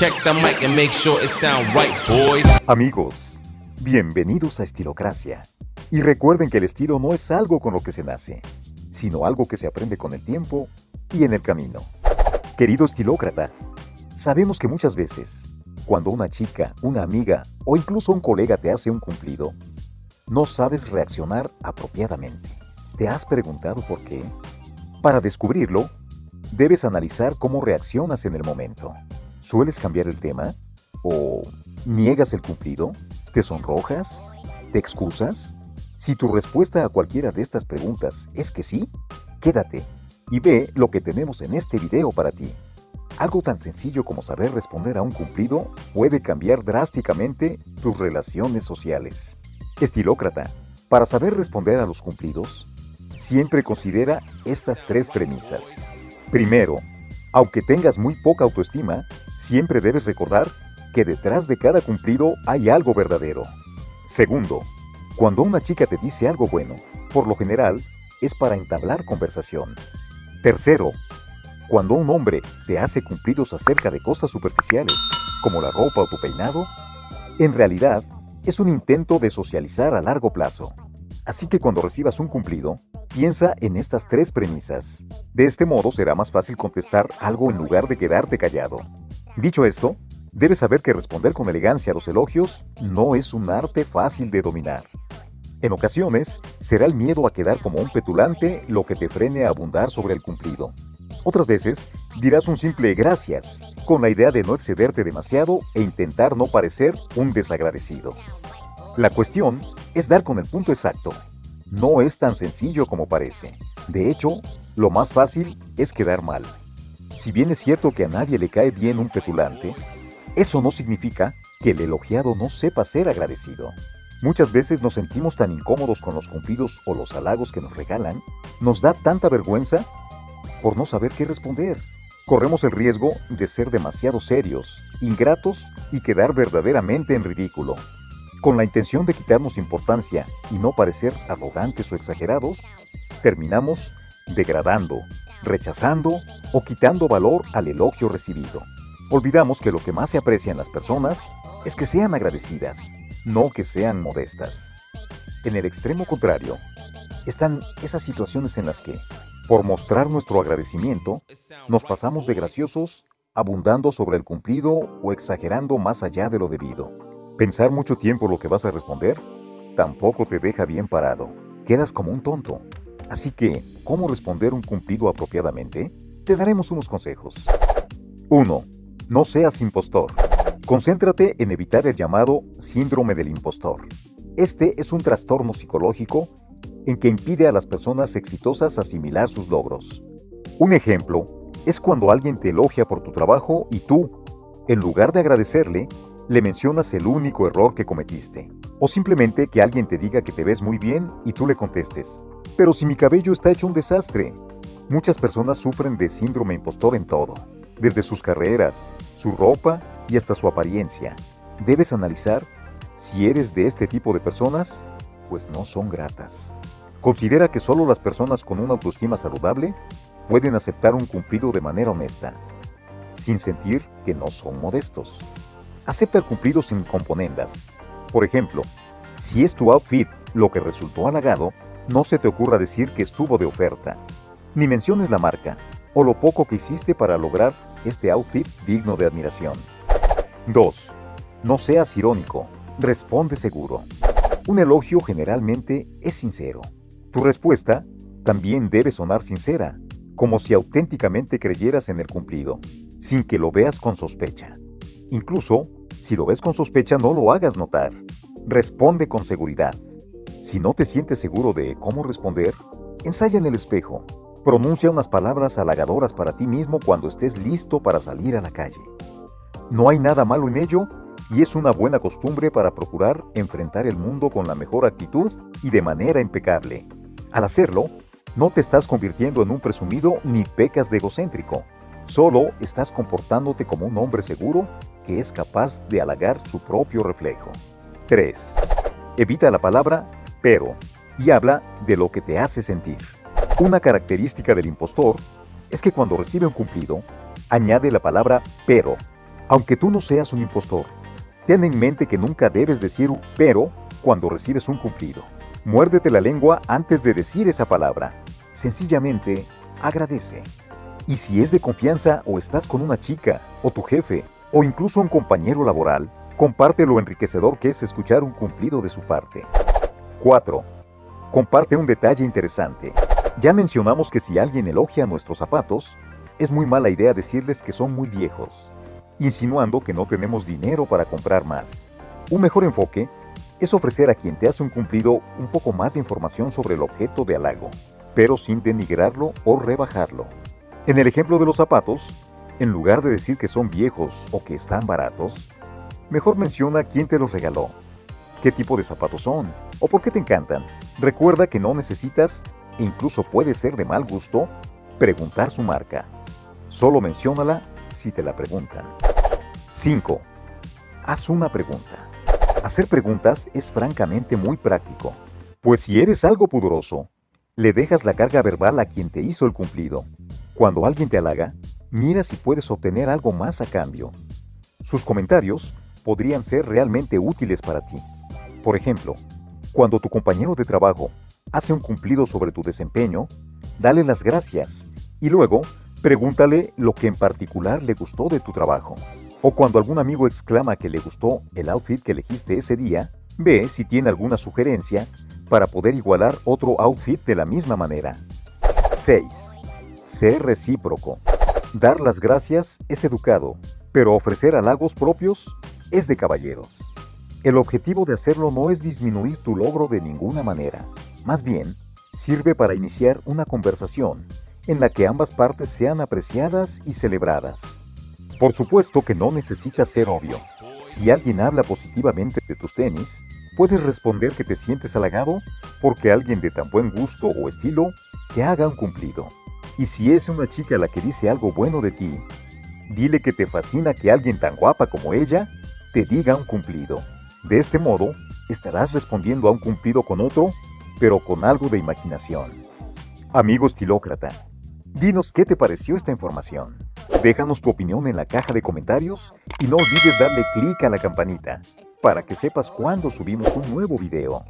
Check the mic and make sure it sound right, boys. Amigos, bienvenidos a Estilocracia. Y recuerden que el estilo no es algo con lo que se nace, sino algo que se aprende con el tiempo y en el camino. Querido estilócrata, sabemos que muchas veces, cuando una chica, una amiga o incluso un colega te hace un cumplido, no sabes reaccionar apropiadamente. ¿Te has preguntado por qué? Para descubrirlo, debes analizar cómo reaccionas en el momento. ¿Sueles cambiar el tema? ¿O niegas el cumplido? ¿Te sonrojas? ¿Te excusas? Si tu respuesta a cualquiera de estas preguntas es que sí, quédate y ve lo que tenemos en este video para ti. Algo tan sencillo como saber responder a un cumplido puede cambiar drásticamente tus relaciones sociales. Estilócrata, para saber responder a los cumplidos, siempre considera estas tres premisas. Primero, aunque tengas muy poca autoestima, siempre debes recordar que detrás de cada cumplido hay algo verdadero. Segundo, cuando una chica te dice algo bueno, por lo general, es para entablar conversación. Tercero, cuando un hombre te hace cumplidos acerca de cosas superficiales, como la ropa o tu peinado, en realidad es un intento de socializar a largo plazo. Así que cuando recibas un cumplido, piensa en estas tres premisas. De este modo será más fácil contestar algo en lugar de quedarte callado. Dicho esto, debes saber que responder con elegancia a los elogios no es un arte fácil de dominar. En ocasiones, será el miedo a quedar como un petulante lo que te frene a abundar sobre el cumplido. Otras veces, dirás un simple gracias, con la idea de no excederte demasiado e intentar no parecer un desagradecido. La cuestión es dar con el punto exacto. No es tan sencillo como parece. De hecho, lo más fácil es quedar mal. Si bien es cierto que a nadie le cae bien un petulante, eso no significa que el elogiado no sepa ser agradecido. Muchas veces nos sentimos tan incómodos con los cumplidos o los halagos que nos regalan, nos da tanta vergüenza por no saber qué responder. Corremos el riesgo de ser demasiado serios, ingratos y quedar verdaderamente en ridículo. Con la intención de quitarnos importancia y no parecer arrogantes o exagerados, terminamos degradando, rechazando o quitando valor al elogio recibido. Olvidamos que lo que más se aprecia en las personas es que sean agradecidas, no que sean modestas. En el extremo contrario, están esas situaciones en las que, por mostrar nuestro agradecimiento, nos pasamos de graciosos, abundando sobre el cumplido o exagerando más allá de lo debido. Pensar mucho tiempo lo que vas a responder tampoco te deja bien parado. Quedas como un tonto. Así que, ¿cómo responder un cumplido apropiadamente? Te daremos unos consejos. 1. No seas impostor. Concéntrate en evitar el llamado síndrome del impostor. Este es un trastorno psicológico en que impide a las personas exitosas asimilar sus logros. Un ejemplo es cuando alguien te elogia por tu trabajo y tú, en lugar de agradecerle, le mencionas el único error que cometiste. O simplemente que alguien te diga que te ves muy bien y tú le contestes, pero si mi cabello está hecho un desastre. Muchas personas sufren de síndrome impostor en todo, desde sus carreras, su ropa y hasta su apariencia. Debes analizar si eres de este tipo de personas, pues no son gratas. Considera que solo las personas con una autoestima saludable pueden aceptar un cumplido de manera honesta, sin sentir que no son modestos. Acepta el cumplido sin componendas. Por ejemplo, si es tu outfit lo que resultó halagado, no se te ocurra decir que estuvo de oferta, ni menciones la marca o lo poco que hiciste para lograr este outfit digno de admiración. 2. No seas irónico, responde seguro. Un elogio generalmente es sincero. Tu respuesta también debe sonar sincera, como si auténticamente creyeras en el cumplido, sin que lo veas con sospecha. Incluso, si lo ves con sospecha, no lo hagas notar. Responde con seguridad. Si no te sientes seguro de cómo responder, ensaya en el espejo. Pronuncia unas palabras halagadoras para ti mismo cuando estés listo para salir a la calle. No hay nada malo en ello y es una buena costumbre para procurar enfrentar el mundo con la mejor actitud y de manera impecable. Al hacerlo, no te estás convirtiendo en un presumido ni pecas de egocéntrico. Solo estás comportándote como un hombre seguro que es capaz de halagar su propio reflejo. 3. Evita la palabra pero y habla de lo que te hace sentir. Una característica del impostor es que cuando recibe un cumplido, añade la palabra pero Aunque tú no seas un impostor, ten en mente que nunca debes decir pero cuando recibes un cumplido. Muérdete la lengua antes de decir esa palabra. Sencillamente, agradece. Y si es de confianza o estás con una chica, o tu jefe, o incluso un compañero laboral, comparte lo enriquecedor que es escuchar un cumplido de su parte. 4. Comparte un detalle interesante. Ya mencionamos que si alguien elogia nuestros zapatos, es muy mala idea decirles que son muy viejos, insinuando que no tenemos dinero para comprar más. Un mejor enfoque es ofrecer a quien te hace un cumplido un poco más de información sobre el objeto de halago, pero sin denigrarlo o rebajarlo. En el ejemplo de los zapatos, en lugar de decir que son viejos o que están baratos, mejor menciona quién te los regaló, qué tipo de zapatos son o por qué te encantan. Recuerda que no necesitas, e incluso puede ser de mal gusto, preguntar su marca. Solo menciónala si te la preguntan. 5. Haz una pregunta. Hacer preguntas es francamente muy práctico, pues si eres algo pudoroso, le dejas la carga verbal a quien te hizo el cumplido. Cuando alguien te halaga, mira si puedes obtener algo más a cambio. Sus comentarios podrían ser realmente útiles para ti. Por ejemplo, cuando tu compañero de trabajo hace un cumplido sobre tu desempeño, dale las gracias y luego pregúntale lo que en particular le gustó de tu trabajo. O cuando algún amigo exclama que le gustó el outfit que elegiste ese día, ve si tiene alguna sugerencia para poder igualar otro outfit de la misma manera. 6. Ser recíproco. Dar las gracias es educado, pero ofrecer halagos propios es de caballeros. El objetivo de hacerlo no es disminuir tu logro de ninguna manera, más bien, sirve para iniciar una conversación en la que ambas partes sean apreciadas y celebradas. Por supuesto que no necesita ser obvio. Si alguien habla positivamente de tus tenis, puedes responder que te sientes halagado porque alguien de tan buen gusto o estilo te haga un cumplido. Y si es una chica la que dice algo bueno de ti, dile que te fascina que alguien tan guapa como ella te diga un cumplido. De este modo, estarás respondiendo a un cumplido con otro, pero con algo de imaginación. Amigo estilócrata, dinos qué te pareció esta información. Déjanos tu opinión en la caja de comentarios y no olvides darle clic a la campanita para que sepas cuando subimos un nuevo video.